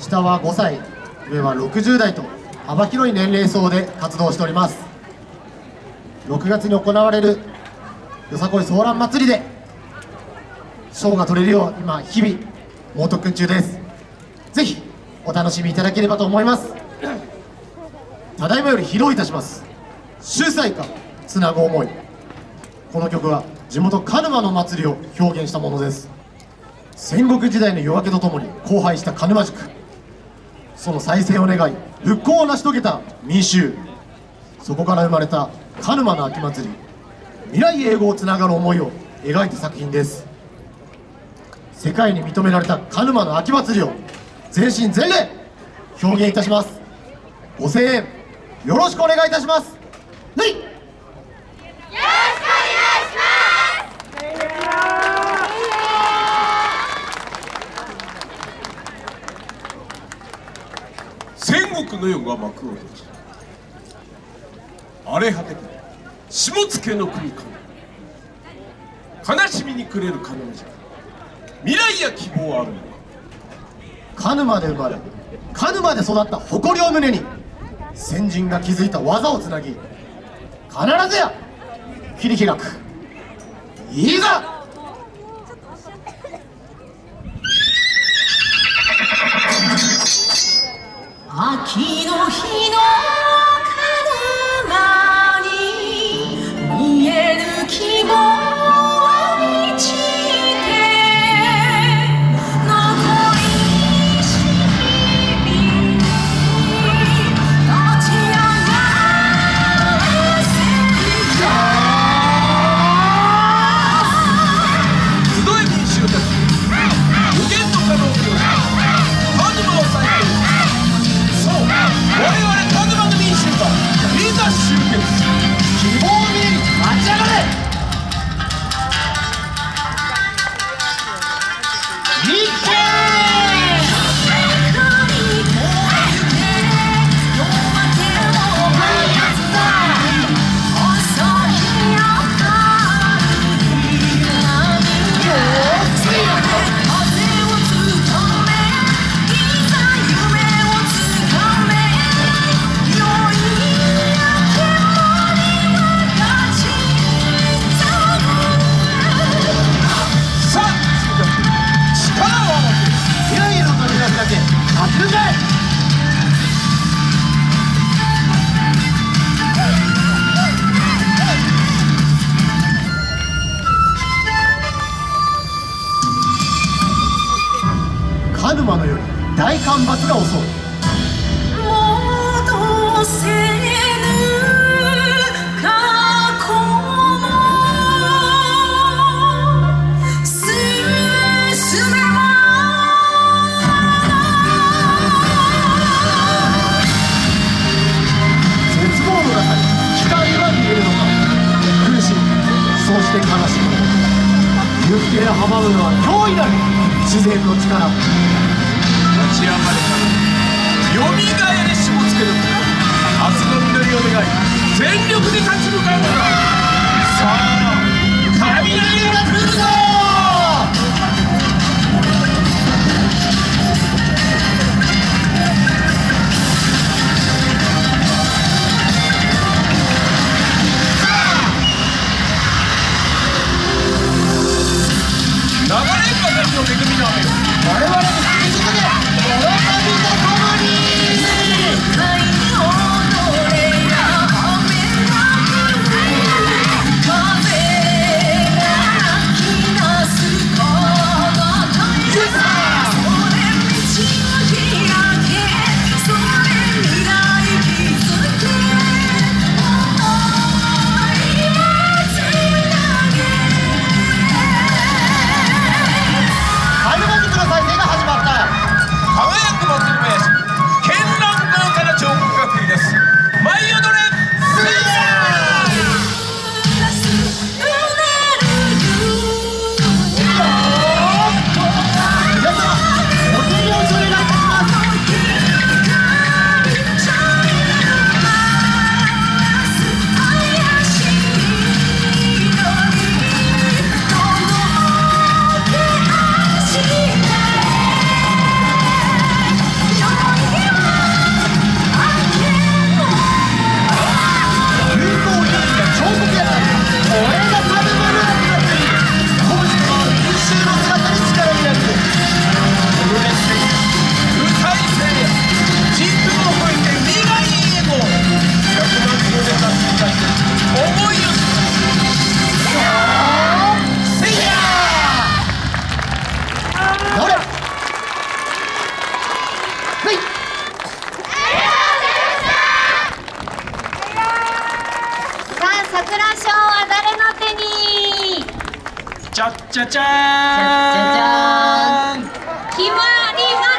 下は5歳上は60代と幅広い年齢層で活動しております。6月に行われるよさこいソーラン祭りで賞が取れるよう今日々猛特訓中です。ぜひお楽しみいただければと思います。ただいまより披露いたします。秀才かつなぐ思い。この曲は地元鹿沼の祭りを表現したものです。戦国時代の夜明けとともに荒廃した鹿沼塾その再生を願い。復興を成し遂げた民衆。そこから生まれた鹿沼の秋祭り。未来永劫をつながる思いを描いた作品です。世界に認められた鹿沼の秋祭りを全身全霊表現いたします。5000円よろしくお願いいたします。はい戦国の世が幕を閉じ荒れ果てた下野の国か悲しみに暮れる金じゃ未来や希望あるのか鹿沼で生まれ鹿沼で育った誇りを胸に先人が築いた技をつなぎ必ずや切り開くいざ勝ち抜け鹿沼の夜大干ばつが襲う。もうどうせ行く手を阻むのは脅威なる自然の力を立ち上がれたよみがえりしもつける明日の実りを願い全力で立ち向かうのださあ雷がはい。さあ桜賞は誰の手に？ちゃっちゃちゃーん。決まります